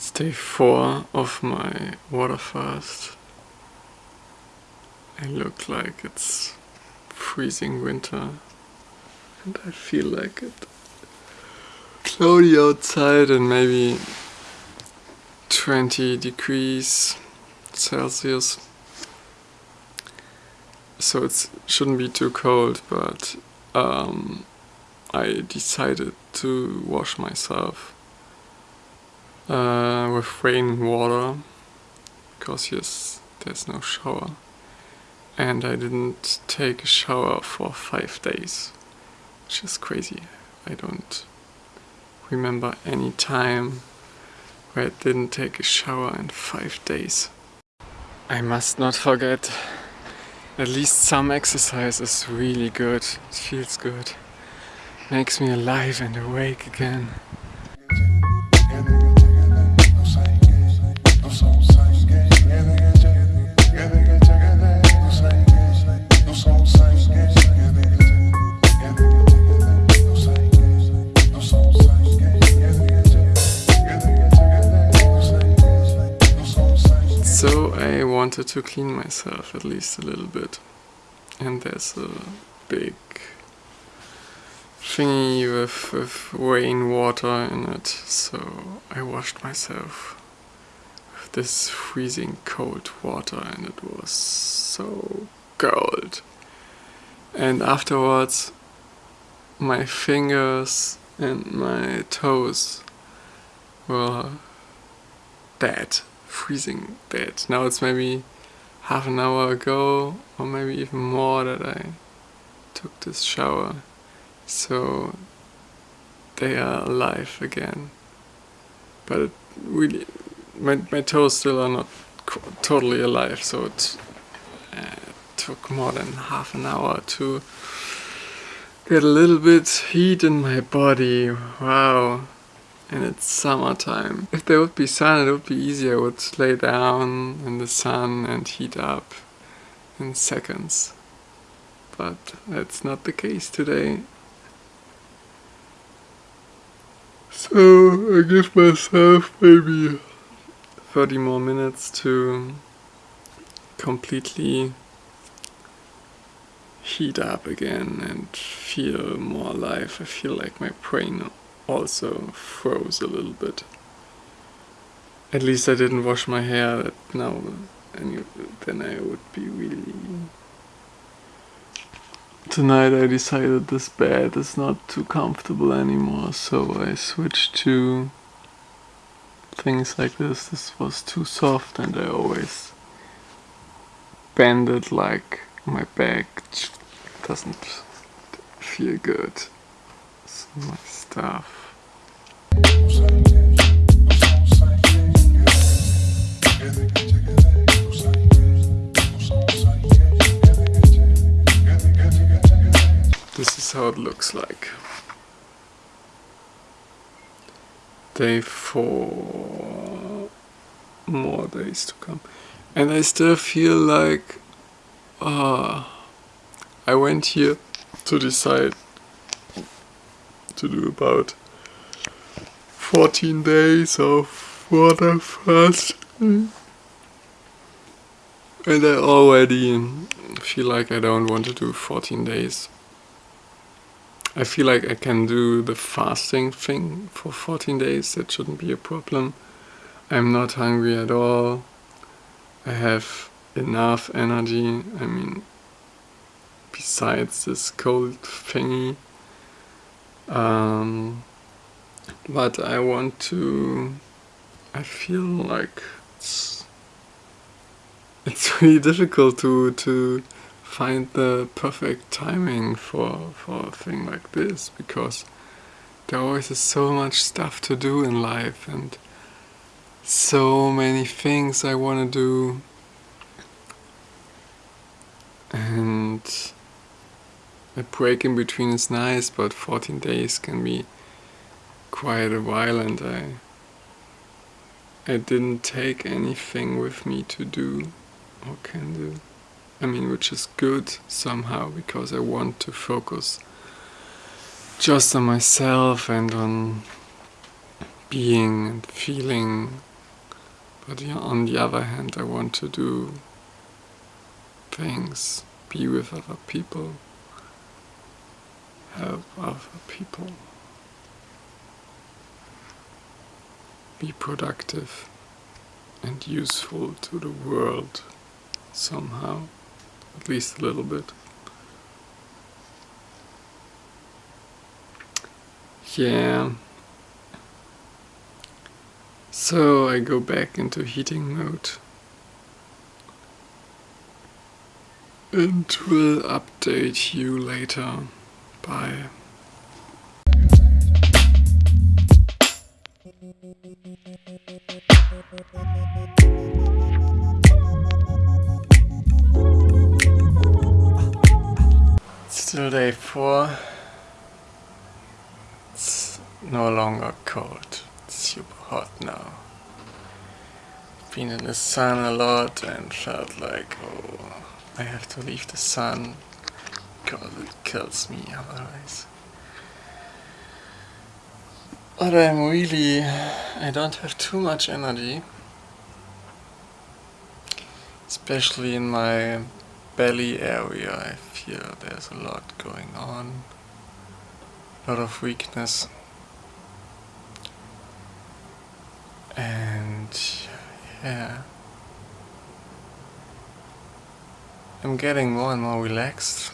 It's day four of my water fast. I look like it's freezing winter and I feel like it. Cloudy outside and maybe 20 degrees Celsius. So it shouldn't be too cold, but um, I decided to wash myself uh, with rain water because yes, there's no shower. And I didn't take a shower for five days which is crazy. I don't remember any time where I didn't take a shower in five days. I must not forget at least some exercise is really good. It feels good. Makes me alive and awake again I wanted to clean myself at least a little bit. And there's a big thingy with, with rainwater in it. So I washed myself with this freezing cold water and it was so cold. And afterwards my fingers and my toes were dead freezing bad. Now it's maybe half an hour ago or maybe even more that I took this shower. So they are alive again. But really, my, my toes still are not totally alive, so it uh, took more than half an hour to get a little bit heat in my body. Wow and it's summertime. If there would be sun it would be easier, I would lay down in the sun and heat up in seconds. But that's not the case today. So I give myself maybe 30 more minutes to completely heat up again and feel more alive. I feel like my brain also froze a little bit. At least I didn't wash my hair now, and then I would be really... Tonight I decided this bed is not too comfortable anymore, so I switched to things like this. This was too soft and I always bend it like my back doesn't feel good. So my stuff. This is how it looks like. Day four, more days to come. And I still feel like uh, I went here to decide to do about 14 days of water fasting. And I already feel like I don't want to do 14 days. I feel like I can do the fasting thing for 14 days, that shouldn't be a problem. I'm not hungry at all. I have enough energy, I mean, besides this cold thingy. Um, but I want to I feel like it's it's really difficult to to find the perfect timing for for a thing like this because there always is so much stuff to do in life and so many things I want to do. And a break in between is nice but 14 days can be quite a while and I I didn't take anything with me to do or can do. I mean, which is good somehow because I want to focus just on myself and on being and feeling But on the other hand, I want to do things, be with other people, help other people, be productive and useful to the world somehow, at least a little bit. Yeah. So I go back into heating mode and will update you later. Bye. Still day four. It's no longer cold. It's super hot now. Been in the sun a lot and felt like, oh, I have to leave the sun because it kills me otherwise. But I'm really, I don't have too much energy. Especially in my belly area I feel there's a lot going on. A lot of weakness. And yeah. I'm getting more and more relaxed.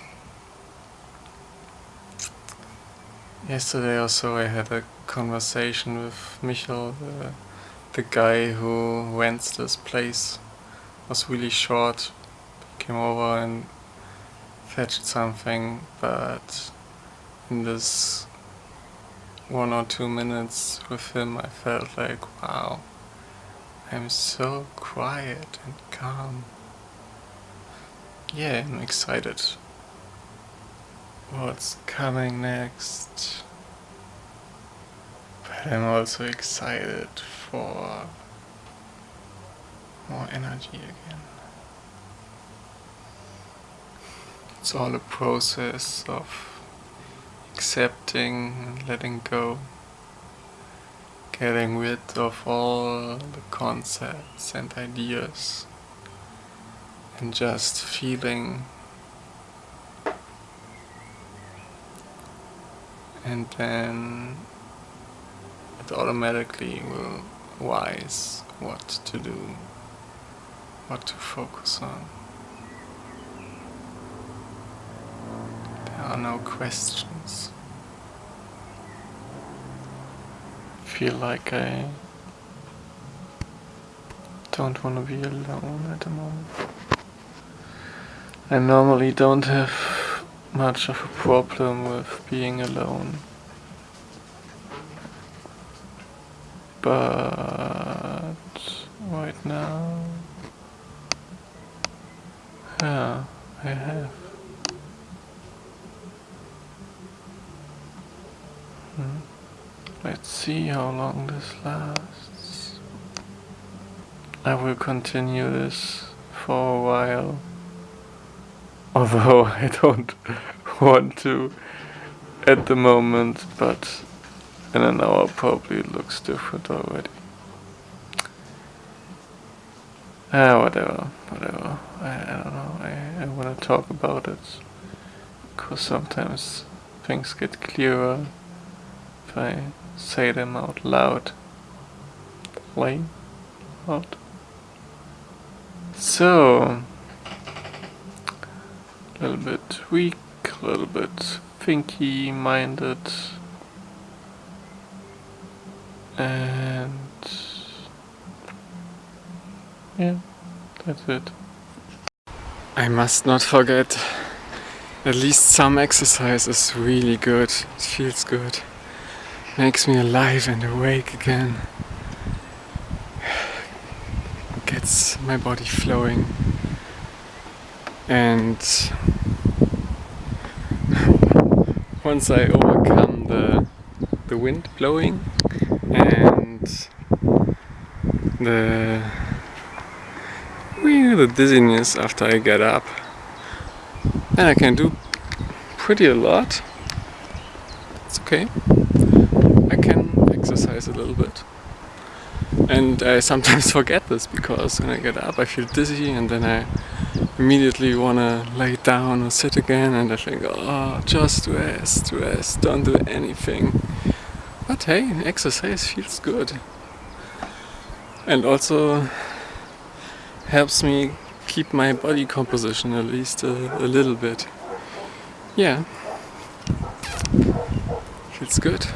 Yesterday or so I had a conversation with Michael, the, the guy who rents this place. It was really short. Came over and fetched something, but in this one or two minutes with him I felt like, wow, I'm so quiet and calm. Yeah, I'm excited. What's coming next? But I'm also excited for more energy again. It's all a process of accepting and letting go. Getting rid of all the concepts and ideas and just feeling and then it automatically will wise what to do, what to focus on. Are no questions. Feel like I don't want to be alone at the moment. I normally don't have much of a problem with being alone. But right now, yeah, I have. Let's see how long this lasts. I will continue this for a while. Although I don't want to at the moment, but in an hour probably it looks different already. Ah, whatever, whatever. I, I don't know, I, I want to talk about it. Because sometimes things get clearer if I say them out loud. Plain out. So, a little bit weak, a little bit thinky minded and yeah, that's it. I must not forget at least some exercise is really good. It feels good. Makes me alive and awake again. Gets my body flowing. And once I overcome the the wind blowing and the the dizziness after I get up then I can do pretty a lot. It's okay exercise a little bit And I sometimes forget this because when I get up I feel dizzy and then I immediately want to lay down or sit again and I think, oh, just rest, rest, don't do anything. But hey, exercise feels good. And also helps me keep my body composition at least a, a little bit. Yeah, feels good.